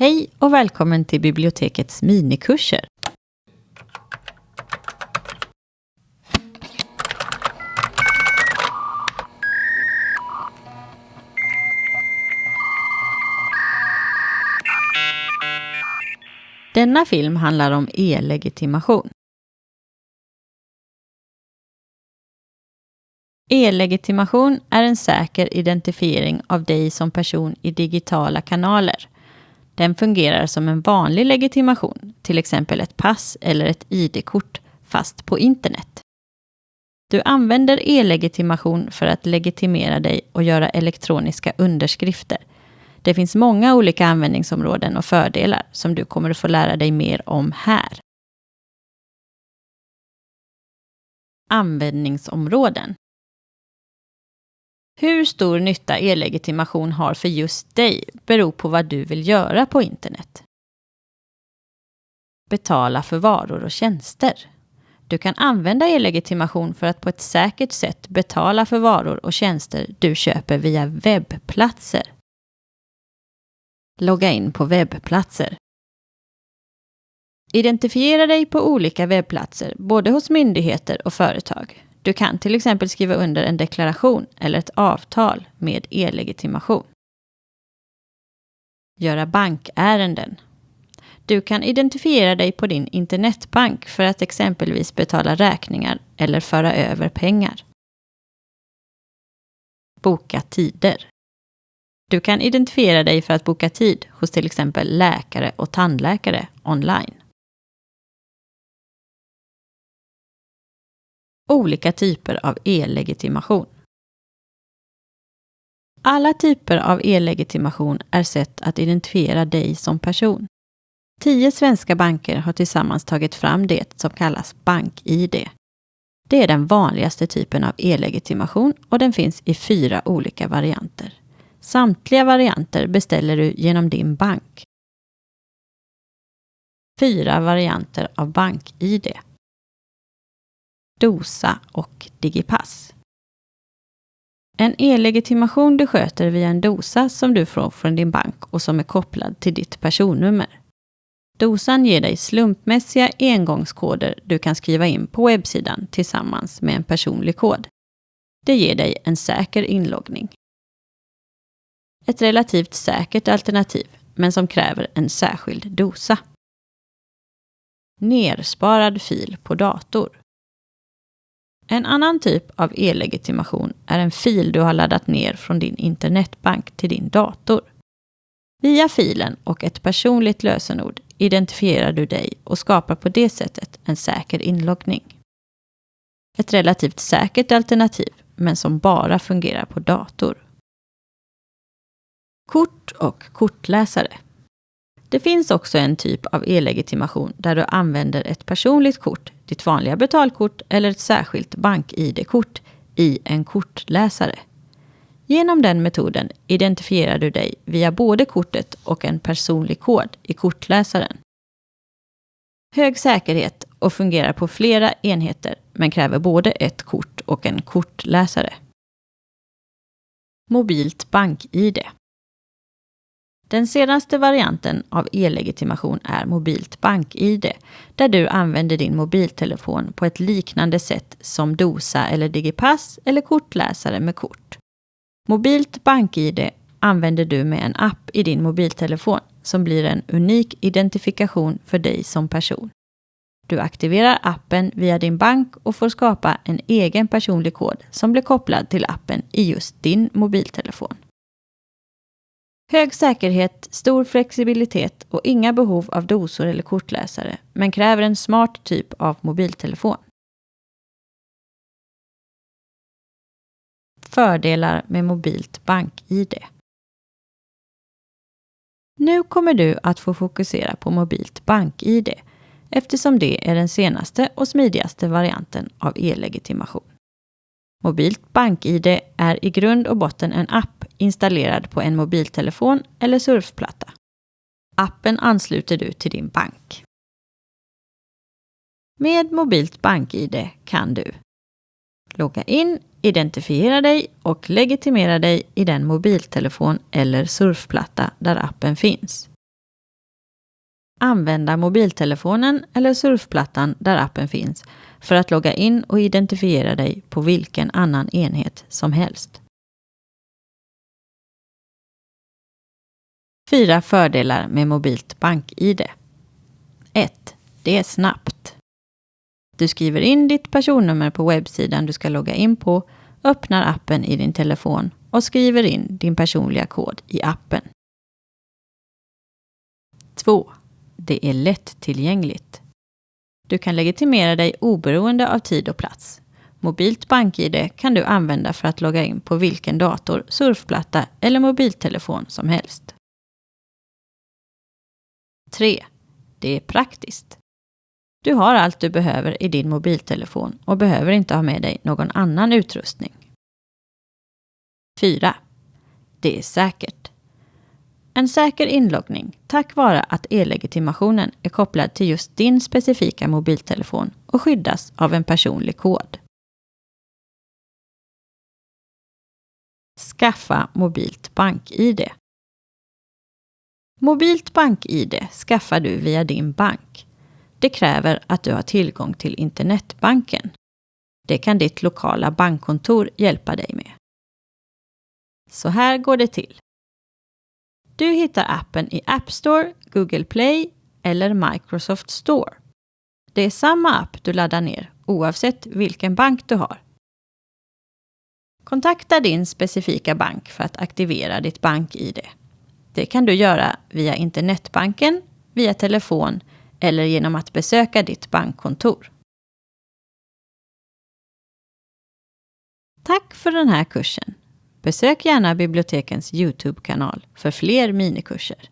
Hej och välkommen till bibliotekets minikurser. Denna film handlar om e-legitimation. E-legitimation är en säker identifiering av dig som person i digitala kanaler. Den fungerar som en vanlig legitimation, till exempel ett pass eller ett ID-kort, fast på internet. Du använder e-legitimation för att legitimera dig och göra elektroniska underskrifter. Det finns många olika användningsområden och fördelar som du kommer att få lära dig mer om här. Användningsområden hur stor nytta e-legitimation har för just dig beror på vad du vill göra på internet. Betala för varor och tjänster. Du kan använda e-legitimation för att på ett säkert sätt betala för varor och tjänster du köper via webbplatser. Logga in på webbplatser. Identifiera dig på olika webbplatser, både hos myndigheter och företag. Du kan till exempel skriva under en deklaration eller ett avtal med e-legitimation. Göra bankärenden. Du kan identifiera dig på din internetbank för att exempelvis betala räkningar eller föra över pengar. Boka tider. Du kan identifiera dig för att boka tid hos till exempel läkare och tandläkare online. Olika typer av e-legitimation. Alla typer av e-legitimation är sätt att identifiera dig som person. Tio svenska banker har tillsammans tagit fram det som kallas BankID. Det är den vanligaste typen av e-legitimation och den finns i fyra olika varianter. Samtliga varianter beställer du genom din bank. Fyra varianter av BankID. Dosa och Digipass. En e-legitimation du sköter via en dosa som du får från din bank och som är kopplad till ditt personnummer. Dosan ger dig slumpmässiga engångskoder du kan skriva in på webbsidan tillsammans med en personlig kod. Det ger dig en säker inloggning. Ett relativt säkert alternativ, men som kräver en särskild dosa. Nersparad fil på dator. En annan typ av e-legitimation är en fil du har laddat ner från din internetbank till din dator. Via filen och ett personligt lösenord identifierar du dig och skapar på det sättet en säker inloggning. Ett relativt säkert alternativ, men som bara fungerar på dator. Kort och kortläsare. Det finns också en typ av e-legitimation där du använder ett personligt kort, ditt vanliga betalkort eller ett särskilt bank-id-kort i en kortläsare. Genom den metoden identifierar du dig via både kortet och en personlig kod i kortläsaren. Hög säkerhet och fungerar på flera enheter men kräver både ett kort och en kortläsare. Mobilt bank-id. Den senaste varianten av e-legitimation är mobilt bank-id, där du använder din mobiltelefon på ett liknande sätt som Dosa eller Digipass eller kortläsare med kort. Mobilt bank-id använder du med en app i din mobiltelefon som blir en unik identifikation för dig som person. Du aktiverar appen via din bank och får skapa en egen personlig kod som blir kopplad till appen i just din mobiltelefon. Hög säkerhet, stor flexibilitet och inga behov av dosor eller kortläsare, men kräver en smart typ av mobiltelefon. Fördelar med mobilt bank-id. Nu kommer du att få fokusera på mobilt bank-id eftersom det är den senaste och smidigaste varianten av e-legitimation. Mobilt BankID är i grund och botten en app installerad på en mobiltelefon eller surfplatta. Appen ansluter du till din bank. Med mobilt BankID kan du logga in, identifiera dig och legitimera dig i den mobiltelefon eller surfplatta där appen finns. Använda mobiltelefonen eller surfplattan där appen finns för att logga in och identifiera dig på vilken annan enhet som helst. Fyra fördelar med mobilt bank-id. 1. Det är snabbt. Du skriver in ditt personnummer på webbsidan du ska logga in på, öppnar appen i din telefon och skriver in din personliga kod i appen. 2. Det är lättillgängligt. Du kan legitimera dig oberoende av tid och plats. Mobilt BankID kan du använda för att logga in på vilken dator, surfplatta eller mobiltelefon som helst. 3. Det är praktiskt. Du har allt du behöver i din mobiltelefon och behöver inte ha med dig någon annan utrustning. 4. Det är säkert. En säker inloggning tack vare att e-legitimationen är kopplad till just din specifika mobiltelefon och skyddas av en personlig kod. Skaffa mobilt bank-id. Mobilt bank-id skaffar du via din bank. Det kräver att du har tillgång till internetbanken. Det kan ditt lokala bankkontor hjälpa dig med. Så här går det till. Du hittar appen i App Store, Google Play eller Microsoft Store. Det är samma app du laddar ner oavsett vilken bank du har. Kontakta din specifika bank för att aktivera ditt bank-id. Det kan du göra via internetbanken, via telefon eller genom att besöka ditt bankkontor. Tack för den här kursen! Besök gärna bibliotekens Youtube-kanal för fler minikurser.